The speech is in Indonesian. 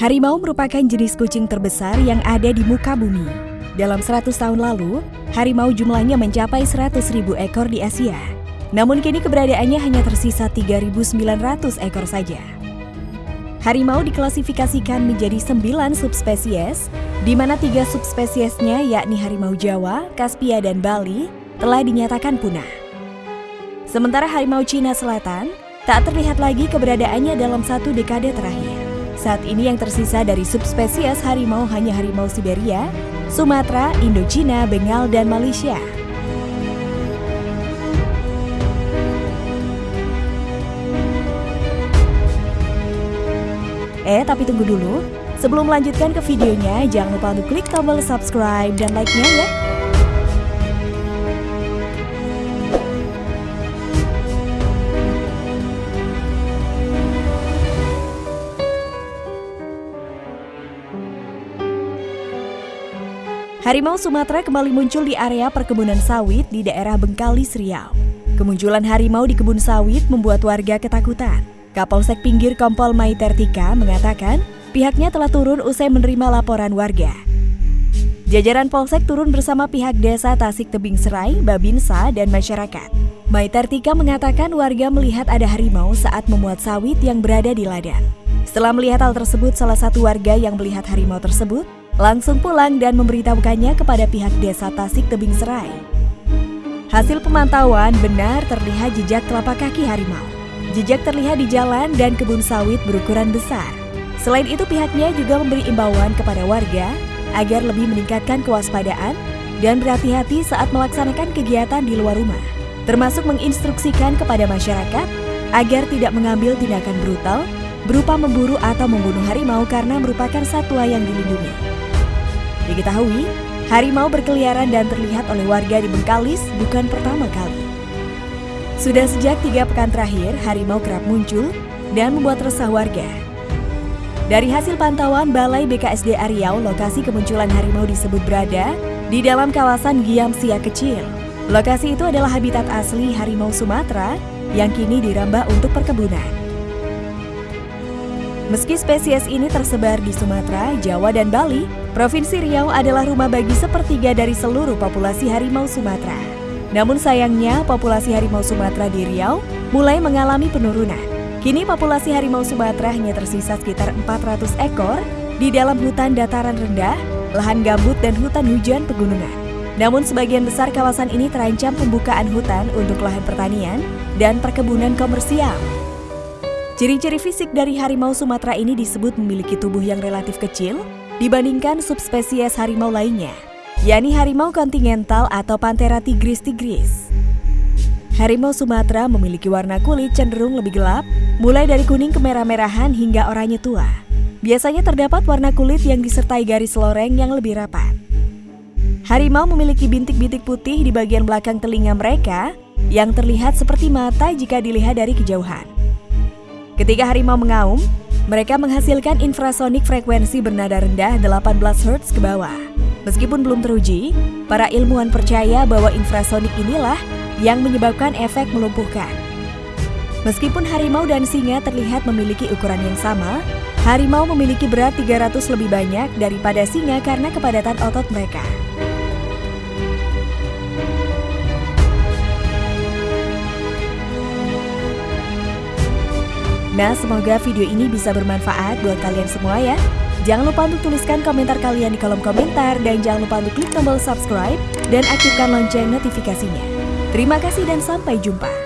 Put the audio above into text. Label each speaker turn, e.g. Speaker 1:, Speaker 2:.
Speaker 1: Harimau merupakan jenis kucing terbesar yang ada di muka bumi. Dalam 100 tahun lalu, harimau jumlahnya mencapai 100 ribu ekor di Asia. Namun kini keberadaannya hanya tersisa 3.900 ekor saja. Harimau diklasifikasikan menjadi 9 subspesies, di mana tiga subspesiesnya yakni harimau Jawa, Kaspia, dan Bali telah dinyatakan punah. Sementara harimau Cina Selatan tak terlihat lagi keberadaannya dalam satu dekade terakhir. Saat ini yang tersisa dari subspesies harimau hanya harimau Siberia, Sumatera, Indochina, Bengal, dan Malaysia. Eh, tapi tunggu dulu. Sebelum melanjutkan ke videonya, jangan lupa untuk klik tombol subscribe dan like-nya ya. Harimau Sumatera kembali muncul di area perkebunan sawit di daerah Bengkalis, Riau. Kemunculan harimau di kebun sawit membuat warga ketakutan. Kapolsek Pinggir Kompol Maitertika mengatakan pihaknya telah turun usai menerima laporan warga. Jajaran Polsek turun bersama pihak desa Tasik Tebing Serai, Babinsa, dan masyarakat. Maitertika mengatakan warga melihat ada harimau saat memuat sawit yang berada di ladang. Setelah melihat hal tersebut, salah satu warga yang melihat harimau tersebut langsung pulang dan memberitahukannya kepada pihak desa Tasik Tebing Serai. Hasil pemantauan benar terlihat jejak telapak kaki harimau. Jejak terlihat di jalan dan kebun sawit berukuran besar. Selain itu pihaknya juga memberi imbauan kepada warga agar lebih meningkatkan kewaspadaan dan berhati-hati saat melaksanakan kegiatan di luar rumah, termasuk menginstruksikan kepada masyarakat agar tidak mengambil tindakan brutal berupa memburu atau membunuh harimau karena merupakan satwa yang dilindungi. Diketahui, harimau berkeliaran dan terlihat oleh warga di Bengkalis bukan pertama kali. Sudah sejak tiga pekan terakhir, harimau kerap muncul dan membuat resah warga. Dari hasil pantauan Balai BKSD Riau, lokasi kemunculan harimau disebut berada di dalam kawasan Giam Sia Kecil. Lokasi itu adalah habitat asli harimau Sumatera yang kini dirambah untuk perkebunan. Meski spesies ini tersebar di Sumatera, Jawa, dan Bali, Provinsi Riau adalah rumah bagi sepertiga dari seluruh populasi harimau Sumatera. Namun sayangnya, populasi harimau Sumatera di Riau mulai mengalami penurunan. Kini populasi harimau Sumatera hanya tersisa sekitar 400 ekor di dalam hutan dataran rendah, lahan gambut dan hutan hujan pegunungan. Namun sebagian besar kawasan ini terancam pembukaan hutan untuk lahan pertanian dan perkebunan komersial. Ciri-ciri fisik dari harimau Sumatera ini disebut memiliki tubuh yang relatif kecil, dibandingkan subspesies harimau lainnya, yakni harimau kontinental atau Panthera tigris tigris. Harimau Sumatera memiliki warna kulit cenderung lebih gelap, mulai dari kuning kemerah-merahan hingga oranye tua. Biasanya terdapat warna kulit yang disertai garis loreng yang lebih rapat. Harimau memiliki bintik-bintik putih di bagian belakang telinga mereka yang terlihat seperti mata jika dilihat dari kejauhan. Ketika harimau mengaum, mereka menghasilkan infrasonik frekuensi bernada rendah 18 Hz ke bawah. Meskipun belum teruji, para ilmuwan percaya bahwa infrasonik inilah yang menyebabkan efek melumpuhkan. Meskipun harimau dan singa terlihat memiliki ukuran yang sama, harimau memiliki berat 300 lebih banyak daripada singa karena kepadatan otot mereka. Nah, semoga video ini bisa bermanfaat buat kalian semua ya. Jangan lupa untuk tuliskan komentar kalian di kolom komentar dan jangan lupa untuk klik tombol subscribe dan aktifkan lonceng notifikasinya. Terima kasih dan sampai jumpa.